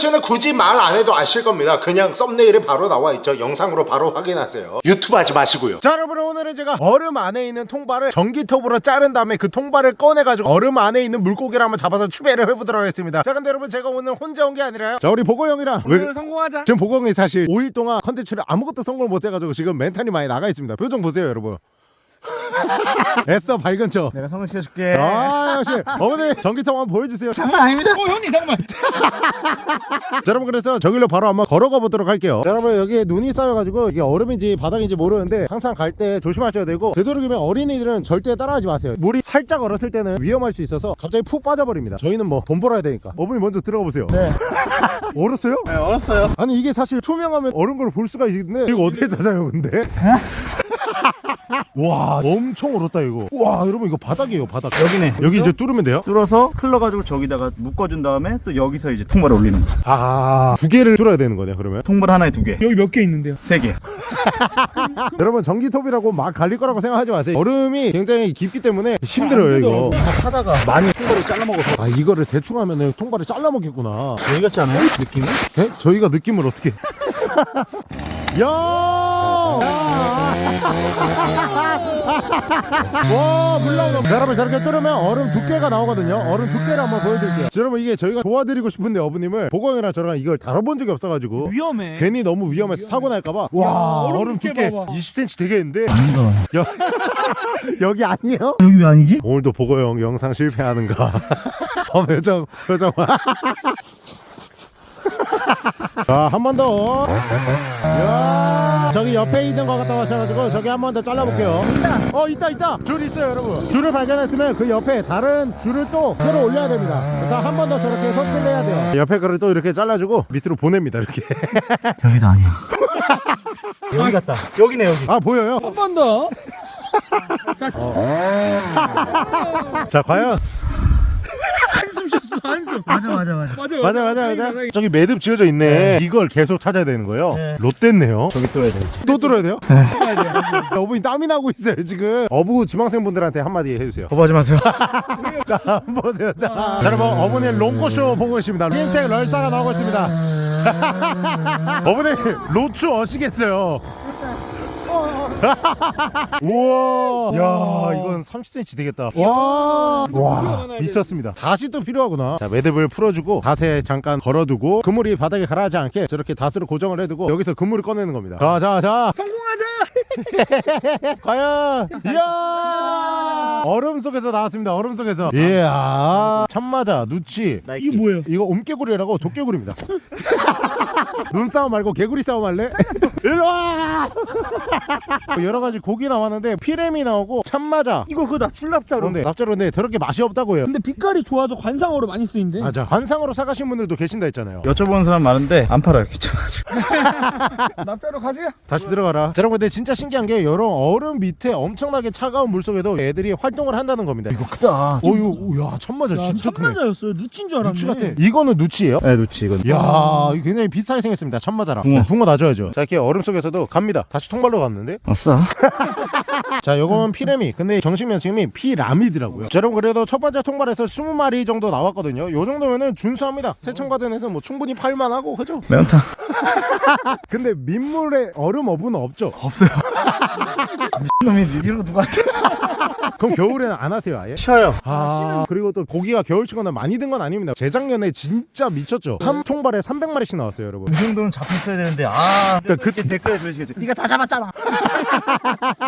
콘텐츠는 굳이 말 안 해도 아실 겁니다. 그냥 썸네일에 바로 나와 있죠. 영상으로 바로 확인하세요. 유튜브 하지 마시고요. 자 여러분 오늘은 제가 얼음 안에 있는 통발을 전기톱으로 자른 다음에 그 통발을 꺼내가지고 얼음 안에 있는 물고기를 한번 잡아서 추배를 해보도록 하겠습니다. 자 근데 여러분 제가 오늘 혼자 온 게 아니라요. 자 우리 보고 형이랑 왜 오늘 성공하자. 지금 보고 형이 사실 5일 동안 컨텐츠를 아무것도 성공을 못해가지고 지금 멘탈이 많이 나가 있습니다. 표정 보세요 여러분 애써 밝은 척 내가 성공 시켜줄게. 아 역시 어머니 전기톱 한번 보여주세요 자 장난 아닙니다. 어 형님 잠깐만 여러분 그래서 저길로 바로 한번 걸어가 보도록 할게요 자, 여러분 여기 눈이 쌓여가지고 이게 얼음인지 바닥인지 모르는데 항상 갈 때 조심하셔야 되고 되도록이면 어린이들은 절대 따라하지 마세요 물이 살짝 얼었을 때는 위험할 수 있어서 갑자기 푹 빠져버립니다 저희는 뭐 돈 벌어야 되니까 어머니 먼저 들어가 보세요 네 얼었어요? 네, 얼었어요. 아니 이게 사실 투명하면 얼은 걸 볼 수가 있는데 이거 어떻게 찾아요 근데? 와 엄청 얼었다 이거 와 여러분 이거 바닥이에요 바닥 여기네. 여기 이제 뚫으면 돼요? 뚫어서 흘러가지고 저기다가 묶어준 다음에 또 여기서 이제 통발 올리는 거. 아두 개를 뚫어야 되는 거네 그러면 통발 하나에 두 개, 여기 몇 개 있는데요 세 개. 여러분 전기톱이라고 막 갈릴 거라고 생각하지 마세요 얼음이 굉장히 깊기 때문에 힘들어요 이거 하다가 많이 통발을 잘라 먹어서 아 이거를 대충 하면은 통발을 잘라 먹겠구나 여기 같지 않아요? 느낌이? 네? 저희가 느낌을 어떻게 야! 와 물나오다 자, 여러분 저렇게 뚫으면 얼음 두께가 나오거든요. 얼음 두께를 한번 보여드릴게요. 자, 여러분 이게 저희가 도와드리고 싶은데 어부님을 보광이랑 저랑 이걸 다뤄본 적이 없어가지고 위험해. 괜히 너무 위험해서 사고 날까봐. 와 얼음 얼음 두께 두께 봐봐. 20cm 되겠는데? 아닌가? 봐. 여, 여기 아니에요? 여기 왜 아니지? 오늘도 보고 형 영상 실패하는가? 어 표정 표정. 자한 번더 저기 옆에 있는 거 갖다 하셔가지고 저기 한 번 더 잘라볼게요 어 있다 있다 줄 있어요 여러분 줄을 발견했으면 그 옆에 다른 줄을 또 끌어 올려야 됩니다 그래서 한 번 더 저렇게 설치를 해야 돼요 옆에 거를 또 이렇게 잘라주고 밑으로 보냅니다 이렇게 여기도 아니야. 여기 같다. 여기네 여기. 아 보여요? 한 번 더. 자 과연 한숨 맞아 맞아 맞아. 맞아 맞아 맞아 맞아. 저기 매듭 지어져 있네 이걸 계속 찾아야 되는 거예요 네. 롯데네요 저기 뚫어야 돼. 또 뚫어야 돼요? 돼요. 어부인 땀이 나고 있어요 지금 어부 지망생분들한테 한마디 해주세요 거부하지 마세요. 자 보세요 자, 자 여러분 어머니 롱코쇼 보고 계십니다 흰색 럴사가 나오고 있습니다 어머니 로추 어시겠어요 우와. 야 이건 30cm 되겠다. 와, 와 미쳤습니다. 다시 또 필요하구나. 자 매듭을 풀어주고 닷에 잠깐 걸어두고 그물이 바닥에 가라앉지 않게 저렇게 닷으로 고정을 해두고 여기서 그물을 꺼내는 겁니다. 자자 자. 성공하자! 과연. 이야. 얼음 속에서 나왔습니다. 얼음 속에서. 이야. 참마자 누치. 이게 뭐예요? 이거 옴개구리라고 도깨구리입니다 눈싸움 말고 개구리 싸움 할래? 일로와! 여러 가지 고기 나왔는데 피레미 나오고 참마자. 이거 그거다 출납자로. 그런데 납자로인데 저렇게 맛이 없다고 해요. 근데 빛깔이 좋아서 관상어로 많이 쓰인대. 맞아. 관상으로 사가신 분들도 계신다 했잖아요. 여쭤보는 사람 많은데 안 팔아요. 귀찮아. 납자로 가세요. 다시 들어가라. 자 여러분 근데 진짜 신기한 게 이런 얼음 밑에 엄청나게 차가운 물속에도 애들이 활동을 한다는 겁니다. 이거 크다. 어유 야 참마자 야 진짜 크네. 천마자였어요. 누친 줄 알았네. 누치 같아. 이거는 누치예요? 네, 놓치 이건. 야 이거 굉장히 비싸게 생겼습니다. 참마자랑. 붕어. 붕어 놔줘야죠. 자 이렇게 얼음 속에서도 갑니다. 다시 통발로 갔는데? 아싸. 자 요거는 피레미. 근데 정식 명칭이 피라미드라고요. 자, 여러분 그래도 첫 번째 통발에서 20마리 정도 나왔거든요. 요 정도면은 준수합니다. 세천가든에서 뭐 충분히 팔만하고 그죠? 매운탕. 근데 민물에 얼음 어부는 없죠? 없어요. 미친놈이 이러고 누가 그럼 겨울에는 안 하세요 아예? 쉬어요. 아 그리고 또 고기가 겨울치고는 많이 든 건 아닙니다. 재작년에 진짜 미쳤죠? 한 통발에 300마리씩 나왔어요 여러분. 이 정도는 잡혔어야 되는데 아 그러니까 그- 그 댓글에 들으시겠죠 네가 다 잡았잖아.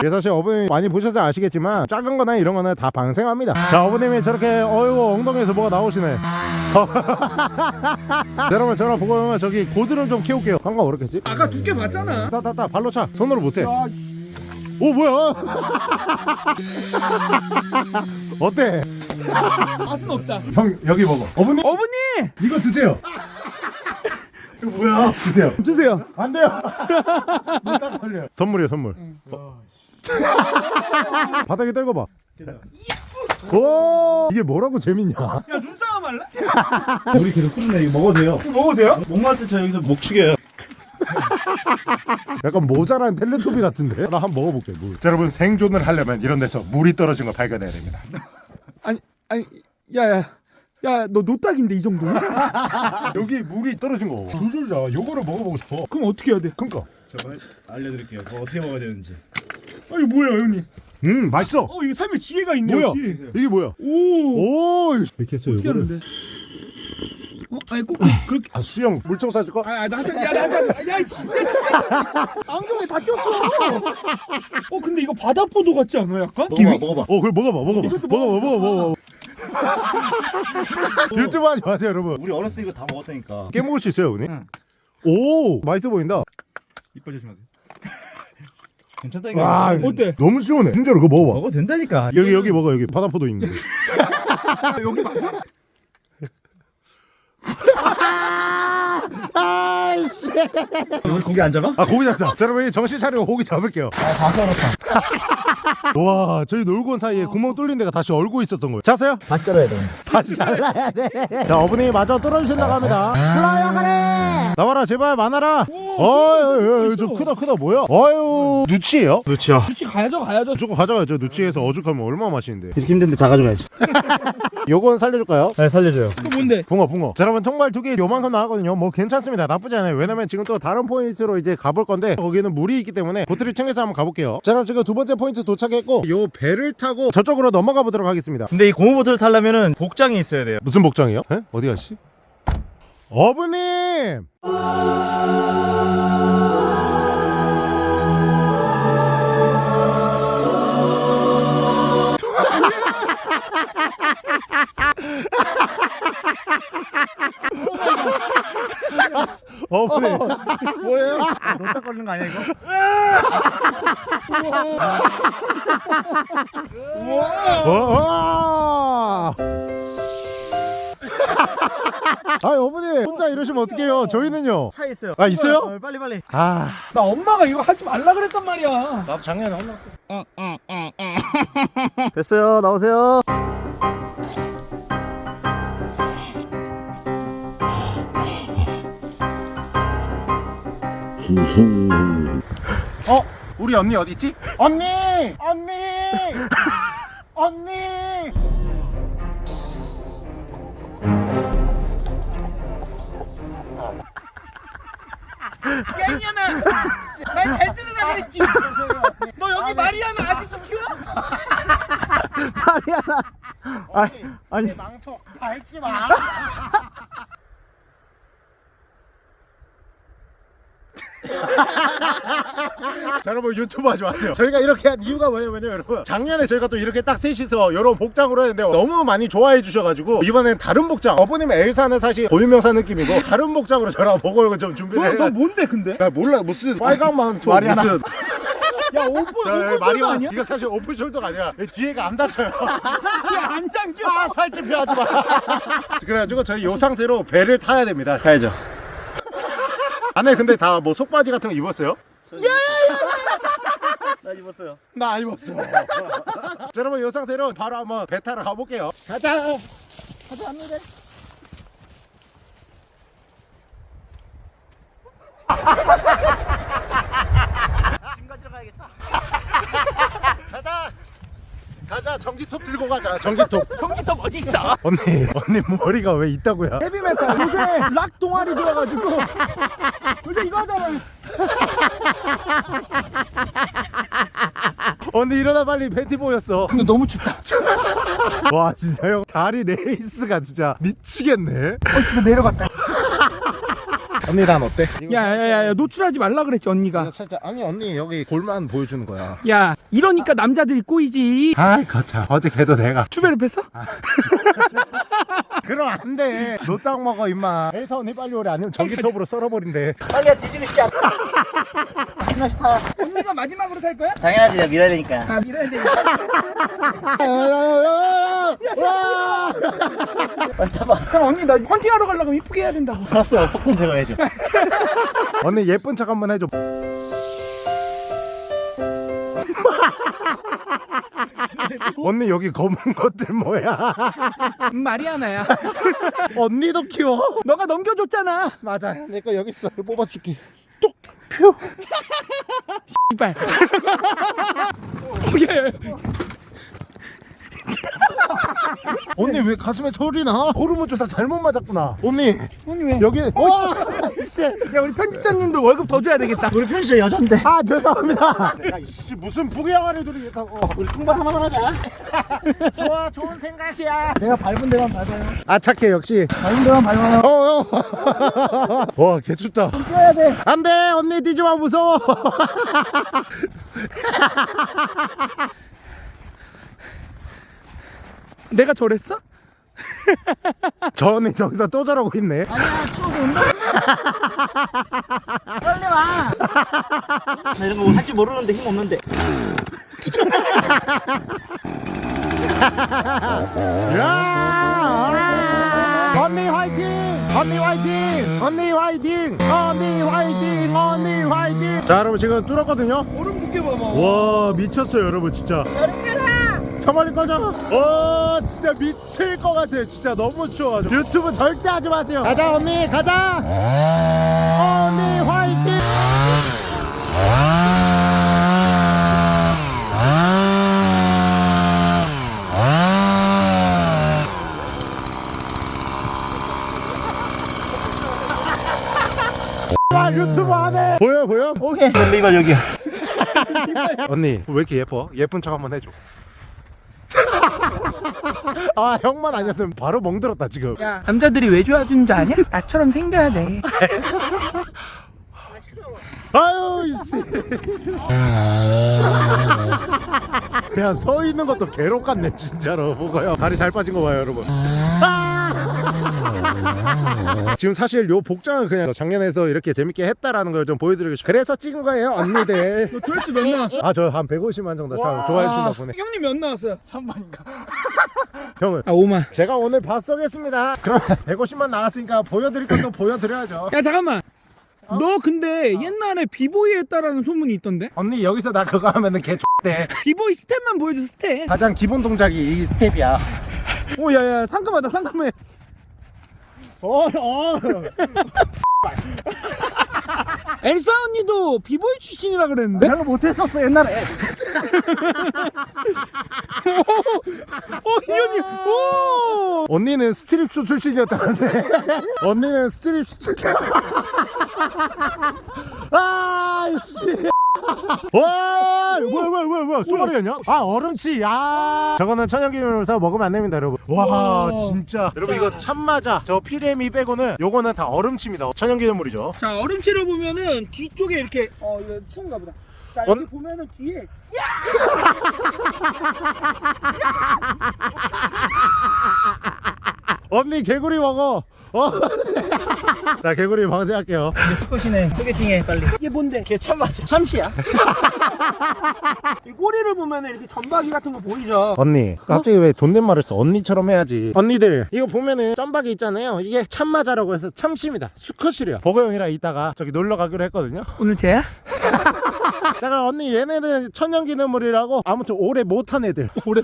그래서 사실 어머님 많이 보셔서 아시겠지만 작은 거나 이런 거는 다 방생합니다. 자 어머님이 저렇게 어이구 엉덩이에서 뭐가 나오시네. 여러분 저랑 보고 저기 고드름 좀 키울게요. 관광 어렵겠지? 아까 두께 봤잖아. 따따따 발로 차. 손으로 못해. 야, 오 뭐야? 어때? 맛은 없다. 형 여기 먹어. 어머님 어머니! 이거 드세요. 이거 뭐야? 드세요. 드세요. 안 돼요. 딱 걸려요. 선물이에요 선물. 어. 바닥에 떨고 봐. 오! 이게 뭐라고 재밌냐? 야 눈싸움 할래? 우리 계속 끓네 이거 먹어도 돼요? 이거 먹어도 돼요? 목말 때저 여기서 목 축여요 약간 모자란 텔레토비 같은데 나 한번 먹어볼게 물. 자, 여러분 생존을 하려면 이런 데서 물이 떨어진 걸 발견해야 됩니다 아니 아니 야야 야 너 노딱인데 이 정도면? 여기 물이 떨어진 거 줄줄 나와 요거를 먹어보고 싶어 그럼 어떻게 해야 돼? 그니까 제가 알려드릴게요. 그거 어떻게 먹어야 되는지. 아 이거 뭐야 형님? 음 맛있어 어 이거 삶의 지혜가 있네 뭐야. 이게 뭐야 오. 오 이렇게 했어 요거를 하는데? 어 아니 꼭 그렇게. 아 수영 물총 쏴줄까? 아 나한테 야 나한테 야 씨. 야, 진짜. 안경에 다 꼈어. 어 근데 이거 바다포도 같지 않아 약간? 먹어봐, 먹어봐. 어 그래 먹어봐 먹어봐 먹어봐 먹어봐 먹어봐 유튜브 하지 마세요 여러분 우리 어렸을 때 이거 다 먹었다니까. 깨먹을 수 있어요 오늘? 오 맛있어 보인다 이빨 조심하세요. 괜찮다니까. 와 어때? 너무 시원해 진짜로 그거 먹어봐 먹어도 된다니까. 여기 여기 먹어 여기 바다포도 있는데 아, 여기 맞아? 아이씨 우리 고기 안 잡아? 아 고기 잡자 자 여러분 정신 차리고 고기 잡을게요 다 썰었다. 와 저희 놀고 온 사이에 구멍 뚫린 데가 다시 얼고 있었던 거예요 자세요 다시 잘라야 돼. 다시 잘라야 돼 자 어머니 마저 떨어주신다고 합니다 플라이어 가래 나와라 제발 많아라 어유 저 크다 크다 뭐야 어유 누치예요? 누치야 그렇지 가야죠 가야죠. 무조건 가져가야죠 누치에서 어죽하면 얼마나 맛있는데 이렇게 힘든데 다 가져가야지. 요건 살려줄까요? 네, 살려줘요. 또 뭔데? 붕어 붕어 자 여러분 통발 두개 요만큼 나왔거든요 뭐 괜찮습니다 나쁘지 않아요 왜냐면 지금 또 다른 포인트로 이제 가볼 건데 거기는 물이 있기 때문에 보트를 챙겨서 한번 가볼게요 자 그럼 지금 두 번째 포인트 도착했고 요 배를 타고 저쪽으로 넘어가 보도록 하겠습니다 근데 이 고무보트를 타려면은 복장이 있어야 돼요. 무슨 복장이요? 에? 어디 가시? 어부님! 어부님 뭐예요? 노딱 걸리는 거 아니야 이거? 와! 아 어머니 혼자 이러시면 어떡해요 저희는요 차 있어요. 아, 있어요? 어, 빨리 빨리. 아 나 엄마가 이거 하지 말라 그랬단 말이야. 나도 작년에 혼났 됐어요. 나오세요. 어? 우리 언니 어디 있지? 언니! 언니! 언니! 야 이년아, 말잘 들으라 그랬지. 너 여기 마리아나 아직도 키워? 아니 망토 밟지 마. 자 여러분 유튜브 하지 마세요 저희가 이렇게 한 이유가 뭐냐면요 여러분 작년에 저희가 또 이렇게 딱 셋이서 이런 복장으로 했는데 너무 많이 좋아해 주셔가지고 이번엔 다른 복장 어머님 엘사는 사실 고유명사 느낌이고 다른 복장으로 저랑 먹을 좀 준비를 너, 너 해가지고 뭔데 근데? 나 몰라 무슨 빨간 망토. 무슨 야 오픈 자, open shoulder 아니야? 이거 사실 open shoulder가 아니라 뒤에가 안 닫혀요 야안 잠겨. 아 살집 피하지 마 그래가지고 저희 요 상태로 배를 타야 됩니다 가야죠. 안에 근데 다 뭐 속바지 같은 거 입었어요? 나 입었어요. 나안 입었어. 자, 여러분 이 상태로 바로 한번 배 타러 가볼게요. 가자! 가자 합니다 짐 가지러 가야겠다. 가자 가자 전기톱 들고 가자 전기톱 전기톱 어디 있어? 언니 언니 머리가 왜 있다고요? 헤비메탈 요새 락 동아리 들어가지고 요새 이거 하잖아. 언니 일어나 빨리 팬티 보였어 근데 너무 춥다. 와 진짜 형 다리 레이스가 진짜 미치겠네 이거 내려갔다. 언니 난 어때? 야야야야 노출하지 말라 그랬지 언니가. 살짝 아니 언니 여기 골만 보여주는 거야 야 이러니까 남자들이 꼬이지. 아이 거참 어제 걔도 내가 추배를 뺐어? 그럼 안돼 노딱 먹어 임마 엘사 언니 빨리 오래 아니면 전기톱으로 썰어버린대 싶지 않 아. 한 명씩 타. 언니가 마지막으로 탈 거야? 당연하지. 내가 밀어야 되니까. 아 밀어야 타봐. 그럼 언니 나 헌팅하러 가려면 이쁘게 해야 된다고. 알았어. 폭탄 제가 해줘. 언니 예쁜 척 한번 해줘 언니 여기 검은 것들 뭐야 음, 마리아나야. 언니도 키워 너가 넘겨줬잖아. 맞아 내 거 여기 있어 이거 뽑아줄게 이발. 어, 야, 야, 야. 언니 왜 가슴에 소리 나? 호르몬 주사 잘못 맞았구나. 언니 언니 왜? 여기 어 씨. 야 우리 편집자님들 월급 더 줘야 되겠다. 우리 편집자 여잔데. 아 죄송합니다. 내가 이씨 무슨 부귀영화를 누리겠다고. 우리 통발 하나만 하자. 좋아 좋은 생각이야. 내가 밟은 데만 밟아요. 아 착해 역시. 밟은 데만 밟아요. 어, 어. 와, 개춥다. 뛰어야 돼. 안 돼, 언니 뛰지 마, 무서워. 내가 저랬어? 저 언니 저기서 또 저러고 있네. 빨리 와. 나 이런 거 할 줄 모르는데 힘 없는데. 야! 언니 화이팅! 언니 화이팅! 언니 화이팅! 언니 화이팅! 언니 화이팅! 자, 여러분 지금 뚫었거든요. 얼음 두께 봐봐. 와, 미쳤어요, 여러분 진짜. 저 멀리 꺼져. 와, 진짜 미칠 것 같아요. 진짜 너무 추워가지고. 유튜브 절대 하지 마세요. 가자, 언니, 가자. 언니 화이팅! 와 유튜브 안해 보여 보여? 오케이. 리발 여기야. 언니 왜 이렇게 예뻐? 예쁜 척 한번 해줘 아 형만 아니었으면 바로 멍들었다 지금 야 남자들이 왜 좋아하는 줄 아냐? 나처럼 생겨야 돼. 아유 이씨 그냥 서 있는 것도 괴롭 같네 진짜로 보고요 다리 잘 빠진 거 봐요 여러분 아! 지금 사실 요 복장은 그냥 작년에서 이렇게 재밌게 했다라는 걸 좀 보여드리고 싶어요 그래서 찍은 거예요 언니들 너 조회수 몇 나왔어? 아 저 한 150만 정도 참 좋아해 주신다 보네 형님 몇 나왔어요? 3번인가? 형은 아 5만. 제가 오늘 밥 쏘겠습니다 그럼 150만 나왔으니까 보여드릴 것도 보여드려야죠 야 잠깐만. 너 근데 옛날에 비보이 했다라는 소문이 있던데? 언니 여기서 나 그거 하면은 개 X대 비보이 스텝만 보여줘 스텝. 가장 기본 동작이 이 스텝이야 오 야야 상큼하다 상큼해. 어, 어. 엘사 언니도 비보이 출신이라 그랬는데? 내가 못했었어 옛날에. 어 이현이 오. 언니는 스트립쇼 출신이었다는데 언니는 스트립쇼 출신 아씨 와 뭐야 뭐야 뭐야 뭐야. 쏘가리였냐? 아 어름치. 야. 저거는 천연기념으로서 먹으면 안 됩니다 여러분. 와 진짜. 여러분 이거 참마자 저 피라미 빼고는 요거는 다 어름치입니다. 천연기념물이죠. 자 어름치를 보면은 뒤쪽에 이렇게 어 이거 추운가 보다. 자 언- 여기 보면은 뒤에 언니 개구리 먹어. 어. 자 개구리 방생할게요 수컷이네. 소개팅해 빨리. 이게 뭔데? 걔 참 맞아. 참시야. 이 꼬리를 보면은 이렇게 점박이 같은 거 보이죠? 언니 갑자기 왜 존댓말을 써 언니처럼 해야지 언니들 이거 보면은 짬박이 있잖아요 이게 참마자라고 해서 참치입니다 수컷이래요 버거 형이랑 이따가 저기 놀러 가기로 했거든요 오늘 쟤야? 자 그럼 언니 얘네는 천연기념물이라고 아무튼 오래 못한 애들 오래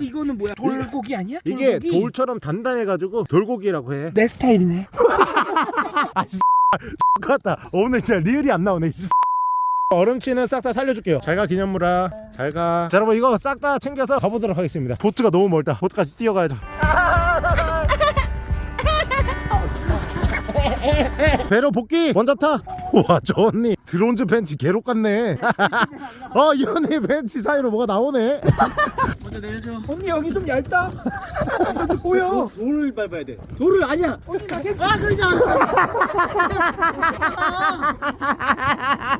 이거는 뭐야? 돌고기 아니야? 이게 돌고기? 돌처럼 단단해가지고 돌고기라고 해 내 스타일이네. 같다. 오늘 진짜 리얼이 안 나오네 이 얼음치는 싹 다 살려줄게요. 잘가 기념물아. 잘가. 자 여러분 이거 싹 다 챙겨서 가보도록 하겠습니다. 보트가 너무 멀다. 보트까지 뛰어가야죠 배로 복귀 먼저 타와저 언니 드론즈 팬티 개록 같네 어 이 언니 팬티 사이로 뭐가 나오네 먼저 내려줘. 언니 여기 좀 얇다. 여기 보여. 돌을 밟아야 돼. 돌을 아니야. 언니 나게 아 그러지 않아.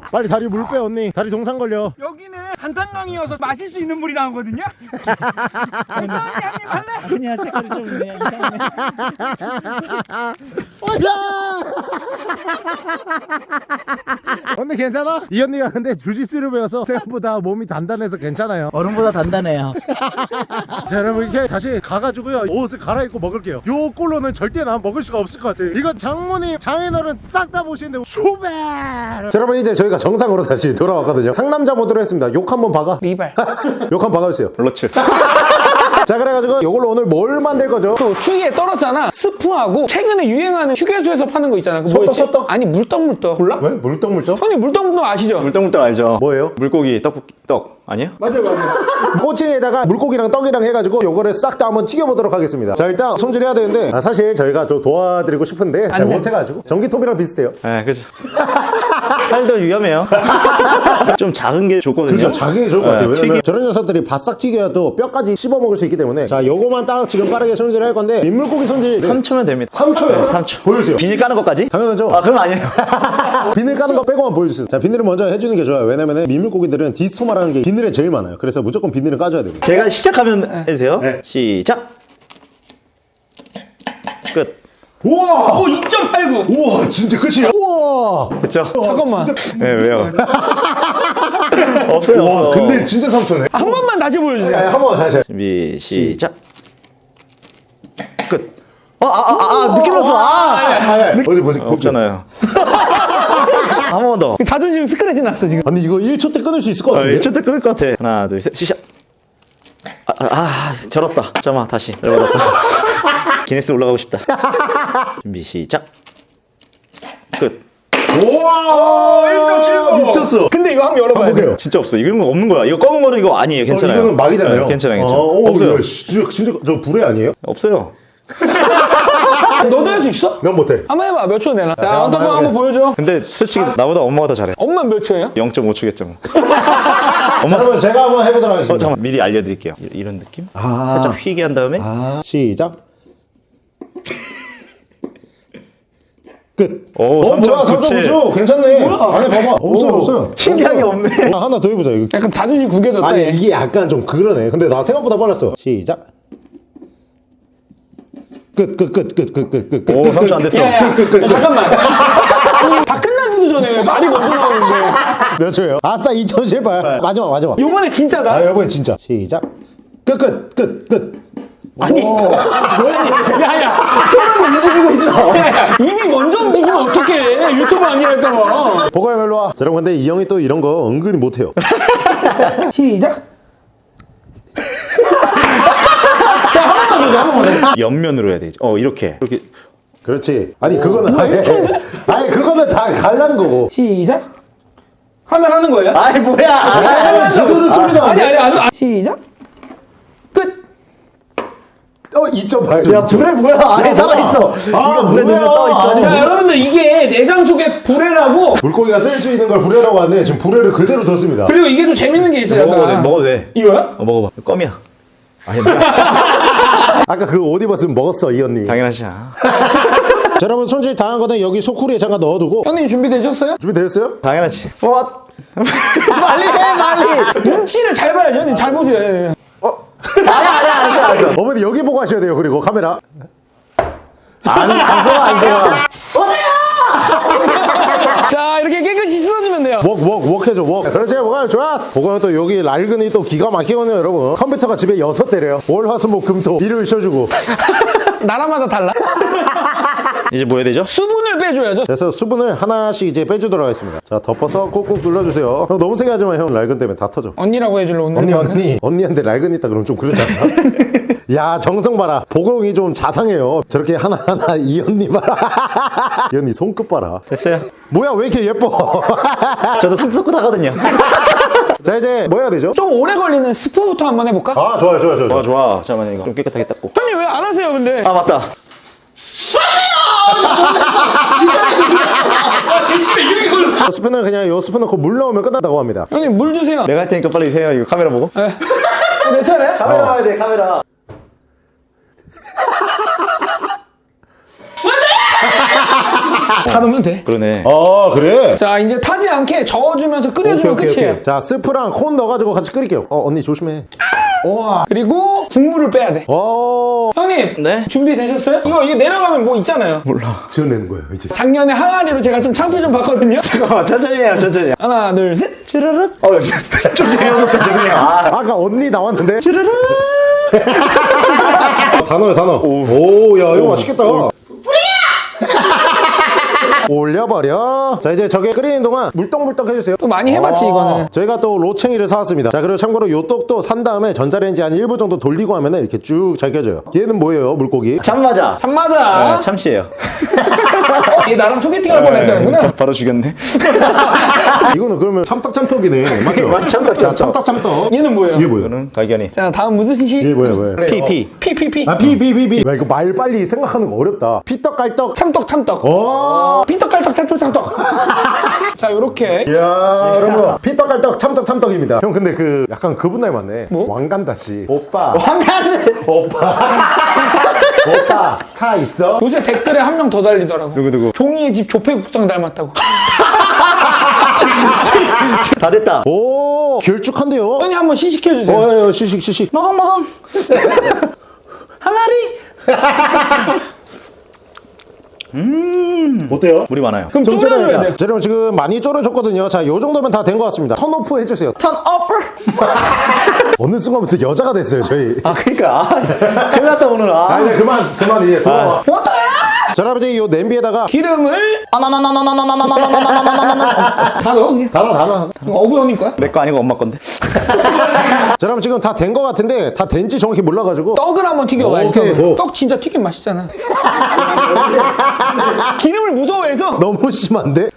빨리 다리 물 빼 언니 다리 동상 걸려 여기는 간탄강이어서 마실 수 있는 물이 나오거든요. 그래서 언니 한입 할래? 아니야 색깔이 좀 있네. 이상하네. 언니 괜찮아? 이 언니가 근데 주짓수를 배워서 생각보다 몸이 단단해서 괜찮아요 얼음보다 단단해요. 자 여러분 이렇게 다시 가가지고요 옷을 갈아입고 먹을게요 요 꼴로는 절대 난 먹을 수가 없을 것 같아요 이거 장모님 장인어른 싹 다 보시는데 쇼벨 자 여러분 이제 저희가 정상으로 다시 돌아왔거든요 상남자 모드로 했습니다 욕 한번 박아 리발. 욕 한번 박아주세요 그렇지. 자자 그래가지고 이걸로 오늘 뭘 만들 거죠? 또 추위에 떨었잖아. 스프하고 최근에 유행하는 휴게소에서 파는 거 있잖아. 그 소떡? 소떡? 아니 물떡물떡. 몰라? 왜? 물떡물떡? 형님 물떡물떡 아시죠? 물떡물떡 알죠? 뭐예요? 물고기 떡볶이 떡 아니에요? 맞아요 맞아요. 꼬치에다가 물고기랑 떡이랑 해가지고 요거를 싹 다 한번 튀겨보도록 하겠습니다 자 일단 손질해야 되는데 아, 사실 저희가 좀 도와드리고 싶은데 잘. 못해가지고 전기톱이랑 비슷해요 네 그죠 칼도 위험해요. 좀 작은 게 좋거든요. 그죠. 자기 좋을 것 같아요. 네, 왜냐면 튀김. 저런 녀석들이 바싹 튀겨야 또 뼈까지 씹어 먹을 수 있기 때문에. 자 요거만 딱 지금 빠르게 손질할 건데 민물고기 손질. 3초면 됩니다. 3초요? 3초. 보여주세요. 비닐 까는 것까지? 당연하죠. 아 그럼 아니에요. 비늘 까는 거 빼고만 보여주세요. 자 비늘을 먼저 해주는 게 좋아요. 왜냐면 민물고기들은 디스토마라는 게 비늘에 제일 많아요. 그래서 무조건 비늘을 까줘야 됩니다. 제가 시작하면 해주세요. 네. 시작. 끝 우와 오 2.89. 우와 진짜 끝이야 우와 그쵸? 잠깐만. 네 왜요? 없어요 없어 와 근데 진짜 3초네 한 번만 다시 보여주세요. 한번 다시 준비 시작 끝 어, 아, 아, 아, 아, 느낌 났어. 아, 어디 보지 없잖아요. 한 번만 더. 자존심 스크래치 났어 지금. 아니 이거 1초 때 끊을 수 있을 것 아, 같은데 1초 때 끊을 것 같아. 하나, 둘, 셋, 시작. 아, 아, 아 절었다. 잠깐만, 다시. 절었다. 기네스 올라가고 싶다. 준비, 시작. 끝. 우와 1.79. 미쳤어 근데 이거 한번 열어봐야 돼. 볼게요 진짜 없어. 이런 거 없는 거야. 이거 검은 거는 이거 아니에요. 괜찮아요. 어, 이거는 막이잖아요 네, 괜찮아요, 괜찮아요. 어, 오, 없어요. 이거 진짜, 진짜 저 불에 아니에요? 없어요. 너도 할 수 있어? 난 못해 한번 해봐. 몇 초 내나? 자, 제가 언더번 한번 한번 보여줘. 근데 솔직히 나보다 엄마가 더 잘해. 엄마 몇 초예요? 0.5초겠죠. 뭐. 자 그러면 제가 한번 해보도록 어, 하겠습니다 잠깐만. 미리 알려드릴게요. 이- 이런 느낌? 아. 살짝 휘게 한 다음에 아, 시작 끝 오, 어, 뭐야 3.97. 3.9초 괜찮네 안에 봐봐 없어요 오, 없어요 신기하게 없어요. 없네. 아, 하나 더 해보자 이거 약간 자존심 구겨졌다. 아니 얘. 이게 약간 좀 그러네 근데 나 생각보다 빨랐어 시작 끝 끝 끝 끝 끝 끝끝 오, 3초 안 됐어. 야, 야, 야, 잠깐만. 아니, 다 끝나기도 전에 왜 말이 먼저 나오는데. 몇 초예요? 아싸 2점 실발 마지막 마지막 요번에 진짜다. 아 여보는 진짜 시작 끝 끝 끝 끝 아니, 오. 아니, 야, 야, 손을 움직이고 있어. 야, 야, 입이 먼저 움직이면 어떡해. 유튜브 아니랄까봐. 보고형 일로 와 자, 여러분 근데 이 형이 또 이런 거 은근히 못해요 시작. 자, 한 번만 더, 한 번만 더. 옆면으로 해야 되지. 어, 이렇게. 이렇게. 그렇지 아니 그거는 아예 아니 그거는 다 갈란 거고 시작. 하면 하는 거예요? 아이, 뭐야. 아, 지도는 소리가 아니, 안돼 아니, 아니. 시작. 끝. 어2.8 야, 불에 뭐야. 안에 살아 있어. 이거 물에 뭐야. 넣으면 떠 있어. 자, 여러분들 이게 내장 속에 불에라고 물고기가 뜰 수 있는 걸 불에라고 하는데 지금 불에를 그대로 뒀습니다 그리고 이게 좀 재밌는 게 있어요. 먹어도 돼, 약간. 먹어도 돼. 이거야? 어, 먹어봐. 껌이야. 아니, 뭐야. 아까 그 옷 입었으면 먹었어 이 언니 당연하지. 자, 여러분 손질 다한 거는 여기 소쿠리에 잠깐 넣어두고 형님 준비되셨어요? 준비되셨어요? 당연하지. 뭐? 빨리 해, 빨리. 눈치를 잘 봐야죠. 형님 잘 보세요. 예, 예. 아니야, 아니야, 알았어, 알았어. 어머니 여기 보고 하셔야 돼요 그리고 카메라 안, 안 좋아, 안 좋아. 자, 이렇게 깨끗이 씻어주면 돼요. 웍웍 웍 해줘 웍 그렇지 뭐가 좋아 보고요 또 여기 낡은이 또 기가 막히거든요 여러분 컴퓨터가 집에 여섯 대래요 월 화수목금토 일요일 쉬어주고 나라마다 달라. 이제 뭐 해야 되죠? 수분을 빼줘야죠. 그래서 수분을 하나씩 이제 빼주도록 하겠습니다 자 덮어서 꾹꾹 눌러주세요 형 너무 세게 하지만 형 낡은 때문에 다 터져 언니라고 해줄래 오늘. 언니 언니 언니한테 낡은 있다 그러면 좀 그렇지 않나? 야 정성 봐라 보경이 좀 자상해요 저렇게 하나하나 이 언니 봐라 이 언니 손끝 봐라 됐어요. 뭐야 왜 이렇게 예뻐 저도 상속끝 하거든요. 자 이제 뭐 해야 되죠? 좀 오래 걸리는 스프부터 한번 해볼까? 아 좋아요 좋아요 좋아요 좋아, 좋아. 잠깐만, 이거 좀 깨끗하게 닦고. 형님 왜 안 하세요 근데? 아, 맞다. 스푼은 그냥 요 스푼 넣고 물 넣으면 끝난다고 합니다 형님 물 주세요. 내가 할 테니까 빨리 해요. 이거 카메라 보고. 네. 어, 내 차례? 카메라 봐야 돼, 카메라. 다 넣으면 돼. 그러네. 아 그래? 자 이제 타지 않게 저어주면서 끓여주면 오케이, 오케이, 끝이에요. 오케이. 자 스프랑 콘 넣어가지고 같이 끓일게요 어 언니 조심해 우와. 그리고 국물을 빼야 돼. 어 형님 네? 준비되셨어요? 이거 이게 내려가면 뭐 있잖아요. 몰라. 지어내는 거예요 이제 작년에 항아리로 제가 좀 창피 좀 봤거든요. 잠깐만, 천천히 해요, 천천히. 하나 둘 셋. 찌르륵. 어, 좀, 좀 재미없었다, 죄송해요. 아, 아까 언니 나왔는데 찌르륵. 아, 다 넣어요 다 넣어 오야 이거 맛있겠다 올려버려 자 이제 저게 끓이는 동안 물떡물떡 해주세요 또 많이 해봤지 아, 이거는. 저희가 또 로챙이를 사왔습니다 자 그리고 참고로 요 떡도 산 다음에 전자레인지 한 1분 정도 돌리고 하면 이렇게 쭉잘 껴져요 얘는 뭐예요 물고기 참 맞아. 참 맞아. 네, 참씨예요. 얘 나랑 소개팅 할 뻔 했다는구나. 바로 죽였네. 이거는 그러면 참떡참떡이네 맞죠? 맞- 참떡, 자, 참떡. 참떡참떡 얘는 뭐예요? 이게 뭐예요? 이거는 갈견이. 자 다음 무슨 시? 이게 뭐예요 뭐예요? PP. 피피피. 아 비비비비 야 이거 말 빨리 생각하는 거 어렵다 피떡깔떡 참떡 참떡. 오 핀떡깔떡 참떡 참떡. 자 요렇게. 이야 여러분 피떡깔떡 참떡 참떡입니다 형 근데 그 약간 그분 닮았네 뭐? 왕간다씨 오빠 황간데. 오빠 차 있어? 요새 댓글에 한 명 더 달리더라고. 누구 누구. 종이의 집 조폐국장 닮았다고. 다 됐다. 오 길쭉한데요? 형님 한번 시식해주세요. 어, 어, 시식 시식 먹어 먹어. 항아리. 어때요? 물이 많아요. 그럼 좀 졸여줘야 졸여야 돼요. 자, 여러분 지금 많이 졸여줬거든요 자 요 정도면 다 된 것 같습니다 턴오프 해주세요 턴 오프. 어느 순간부터 여자가 됐어요 저희 아 그러니까 아, 큰일 났다 오늘. 아 아. 이제 그만 그만 이제 돌아와 어떠야? 자 여러분 이제 요 냄비에다가 기름을 다 넣어 그냥. 단어 단어 이거 어구 형님 거야? 내 거 아니고 엄마 건데. 자 여러분 지금 다된것 같은데 다 된지 정확히 몰라가지고 떡을 한번 튀겨봐야지. 오케이, 떡을. 뭐. 떡 진짜 튀김 맛있잖아. 기름을 무서워해서 너무 심한데?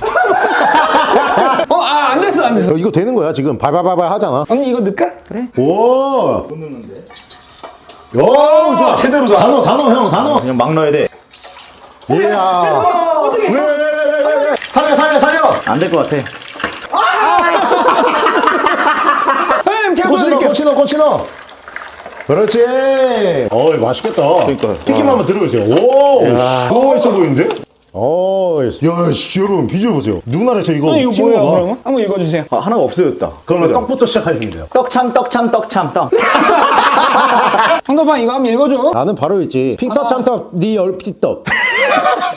어 아 안 됐어 안 됐어. 어, 이거 되는 거야 지금 발발발발 하잖아 언니 이거 넣을까? 그래. 오. 못 넣는데. 오, 좋아. 제대로다. 단어, 단어, 형, 단어. 그냥 막 넣어야 돼. 이야. 어떻게? 왜, 왜, 왜, 왜, 왜. 살려, 살려, 살려. 안 될 것 같아. 형님 제가 꼬치 넣어, 보여드릴게요. 꼬치 넣어, 꼬치 넣어. 그렇지. 어이, 맛있겠다. 그러니까. 튀김 한번 들어보세요. 오. 너무 맛있어 보이는데? 어, 야, 씨, 여러분, 비주얼 보세요. 누나에서 이거 형님 이거 뭐예요. 그러면? 한번 읽어주세요. 아, 하나가 없어졌다. 그러면 떡부터 시작하시면 돼요. 떡참 떡참 떡참 떡. 황도판 이거 한번 읽어줘. 나는 바로 있지. 핑떡, 참떡, 니 얼핏떡.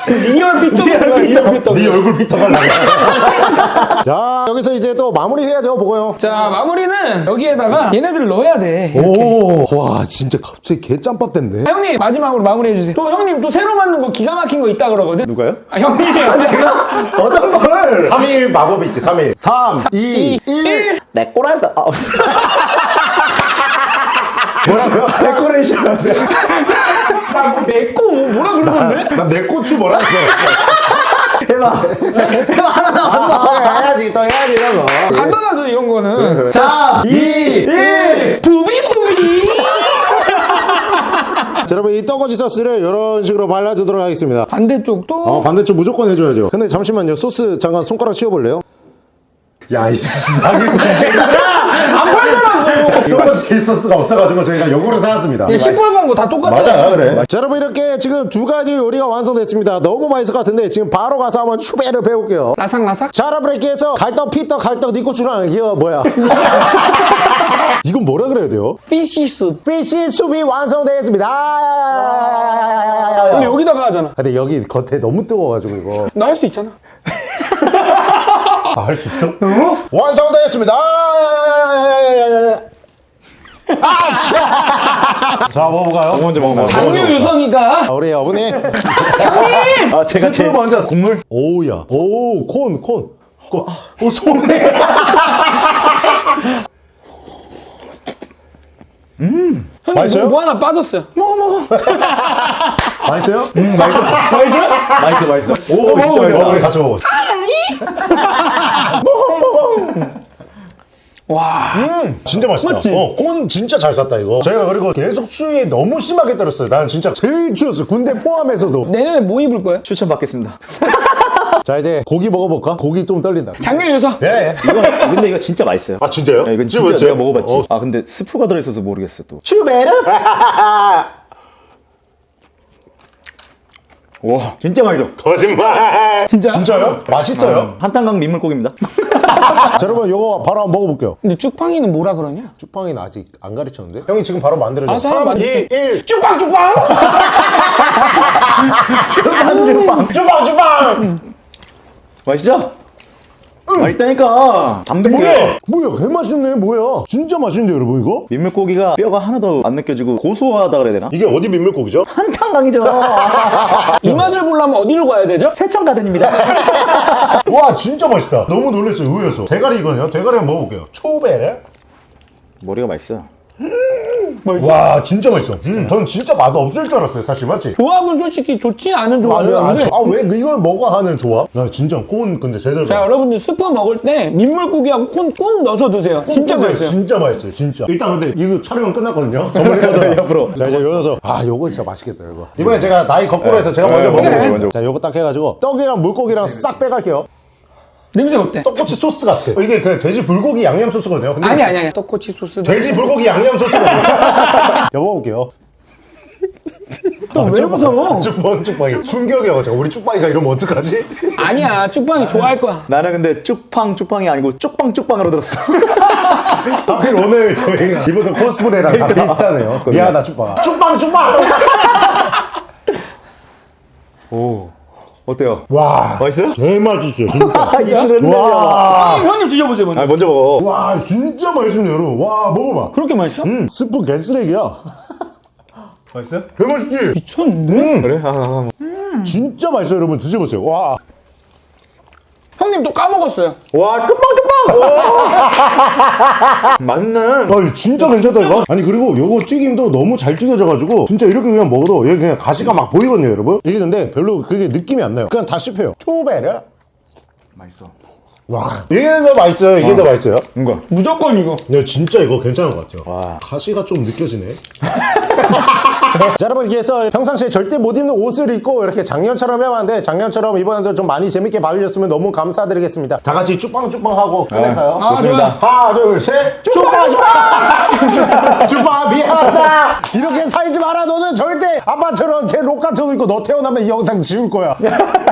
리얼 피떡. 네 얼굴 피떡 하려고. 자, 여기서 이제 또 마무리 해야죠, 보고 형. 자 마무리는 여기에다가 얘네들 넣어야 돼. 오, 와, 진짜 갑자기 개짬밥 됐네. 아, 형님 마지막으로 마무리해주세요. 또 형님 또 새로 만든 거 기가 막힌 거 있다 그러거든. 누가요? 아 형님이요. 어떤 걸? 3일 마법이 있지, 3일. 3, 2, 1. 내 꼬란다. 아. 뭐라고요? 데코레이션. 내거 뭐, 뭐라 그러는데? 난내 고추 뭐라 했어? 해봐. 해봐 하나 남았어. 아, 해야지, 또 해야지, 이런 거. 간단하죠 이런 거는. 3, 2, 1. 부비부비. 자, 여러분, 이 떡거지 소스를 이런 식으로 발라주도록 하겠습니다. 반대쪽도 어, 반대쪽 무조건 해줘야죠. 근데 잠시만요. 소스 잠깐 손가락 치워볼래요? 야, 이 사기 안 팔더라 고. 떡거지 소스가 없어가지고 저희가 요거를 사왔습니다. 얘 시뻘건 거다 똑같아. 맞아 그래 자 여러분 이렇게 지금 두 가지 요리가 완성됐습니다 너무 맛있을 것 같은데 지금 바로 가서 한번 추배를 배울게요 라삭라삭. 자 여러분 이렇게 해서 갈떡 피떡 갈떡 니고추랑 이거 뭐야 이건 뭐라 그래야 돼요? 피시스. 피시 수비 완성되었습니다 근데 여기다가 하잖아. 근데 여기 겉에 너무 뜨거워가지고 이거 나 할 수 있잖아. 아, 할 수 있어? 완성되었습니다 아, 씨. 자 먹어볼까요? 먼저 먹어. 장류 유성이가 아, 우리 어머니 아 제가 제일 먼저 국물 오우야 오 콘 콘 콘. 콘. 오 손에 형님 맛있어요? 뭐, 뭐 하나 빠졌어요. 맛있어요? 맛있어요? 맛있어 맛있어. 오 진짜 맛있어 같이 먹어 와. 진짜 맛있다 맞지? 어, 콘 진짜 잘 샀다 이거 저희가 그리고 계속 추위에 너무 심하게 떨었어요 난 진짜 제일 추웠어 군대 포함해서도 내년에 뭐 입을 거야? 추천 받겠습니다. 자 이제 고기 먹어볼까? 고기 좀 떨린다 장류 유성. 예. 이건 근데 이거 진짜 맛있어요. 아 진짜요? 야, 이건 진짜 맛있어요? 내가 먹어봤지. 어. 아 근데 스프가 들어있어서 모르겠어 또. 추베르? 와 진짜 맛있어. 거짓말 진짜? 진짜요? 맛있어요? 한탄강 민물고기입니다. 자 여러분 요거 바로 한번 먹어볼게요 근데 쭉팡이는 뭐라 그러냐? 쭈팡이는 아직 안 가르쳤는데? 형이 지금 바로 만들어줘 하나 3, 2, 만들게. 1 쭉팡 쭉팡. 쭈팡 쭈팡 맛있죠? 맛있다니까. 담백해요 뭐야? 개 맛있네. 뭐야? 진짜 맛있는데 여러분 이거? 민물고기가 뼈가 하나도 안 느껴지고 고소하다 그래야 되나? 이게 어디 민물고기죠? 한탄강이죠. 이 맛을 보려면 어디로 가야 되죠? 세천가든입니다. 와 진짜 맛있다. 너무 놀랐어요 의외였어 대가리 이거는요? 대가리 한번 먹어볼게요. 초베레? 머리가 맛있어 와 진짜 맛있어. 음, 전 진짜 맛 없을 줄 알았어요 사실 맞지? 조합은 솔직히 좋지 않은 조합이었는데. 아왜 이걸 먹어 하는 조합? 나 진짜 콘 근데 제대로. 자 여러분들 스프 먹을 때 민물고기하고 콘 꼭 넣어서 드세요. 진짜 맛있어요. 진짜 맛있어요 진짜. 일단 근데 이거 촬영은 끝났거든요. 정말 이거잖아 옆으로. 자 이제 이어서. 아 요거 진짜 맛있겠다 이거. 이번에 제가 나이 거꾸로 해서 제가 네, 먼저 네, 먹어보겠습니다. 자 요거 딱 해가지고 떡이랑 물고기랑 싹 빼갈게요 냄새 어때? 떡꼬치 소스 같아. 이게 그냥 돼지 불고기 양념 소스거든요. 근데 아니 아니 아니. 떡꼬치 소스 돼지 불고기 양념 소스거든요. 자 먹어볼게요 왜 무서워? 쭉빵 쭉빵이. 충격이야 우리 쭉빵이가 이러면 어떡하지? 아니야 쭉방이 좋아할 거야. 나는 근데 쭉팡 쭉팡이 아니고 쭉빵 쭉빵으로 들었어. 하필 오늘 저희가 입었던 코스프레랑 다 비슷하네요. 미안하다 쭉빵아. 쭉빵 쭉빵! 오 어때요? 와. 맛있어요? 개맛있어요 진짜. 입술은 와, 형님 드셔보세요 먼저. 아 먼저 먹어. 와 진짜 맛있습니다 여러분. 와 먹어봐. 그렇게 맛있어? 음. 스프 개쓰레기야. 맛있어요? 개맛있지? 미쳤는데? 그래? 아, 아, 진짜 맛있어요 여러분. 드셔보세요. 와 형님 또 까먹었어요. 와 쭉빵쭉빵! 맞네. 아, 진짜 괜찮다 이거. 아니 그리고 요거 튀김도 너무 잘 튀겨져가지고 진짜 이렇게 그냥 먹어도 여기 그냥 가시가 막 보이거든요 여러분? 이게 근데 별로 그게 느낌이 안 나요. 그냥 다 씹혀요. 투베르? 맛있어. 와 이게 더 맛있어요? 이게 더 맛있어요? 뭔가. 무조건 이거. 야 진짜 이거 괜찮은 것 같죠 와. 가시가 좀 느껴지네 자 여러분 이렇게 해서 평상시에 절대 못 입는 옷을 입고 이렇게 작년처럼 해봤는데 작년처럼 이번에도 좀 많이 재밌게 봐주셨으면 너무 감사드리겠습니다. 다 같이 쭉빵쭉빵 하고 끝낼까요? 아 좋아 하나 둘셋. 쭉빵 쭉빵! 쭉빵 미안하다. 이렇게 살지 마라 너는 절대 아빠처럼 걔록 같은 거 입고 너 태어나면 이 영상 지울 거야